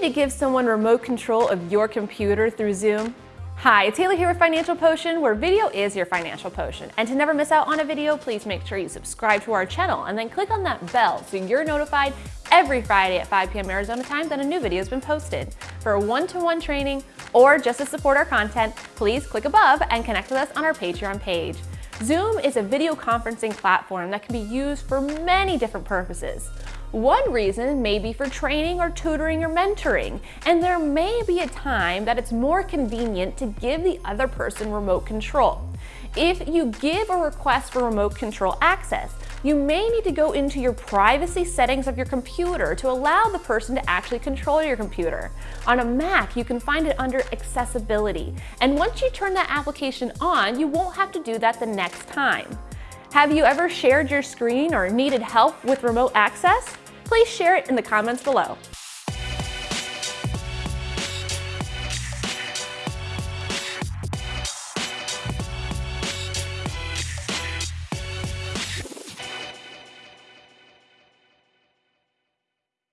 to give someone remote control of your computer through Zoom? Hi, it's Haley here with Financial Potion, where video is your financial potion. And to never miss out on a video, please make sure you subscribe to our channel and then click on that bell so you're notified every Friday at 5 p.m. Arizona time that a new video has been posted. For a one-to-one -one training or just to support our content, please click above and connect with us on our Patreon page. Zoom is a video conferencing platform that can be used for many different purposes. One reason may be for training or tutoring or mentoring, and there may be a time that it's more convenient to give the other person remote control. If you give a request for remote control access, you may need to go into your privacy settings of your computer to allow the person to actually control your computer. On a Mac, you can find it under accessibility. And once you turn that application on, you won't have to do that the next time. Have you ever shared your screen or needed help with remote access? please share it in the comments below.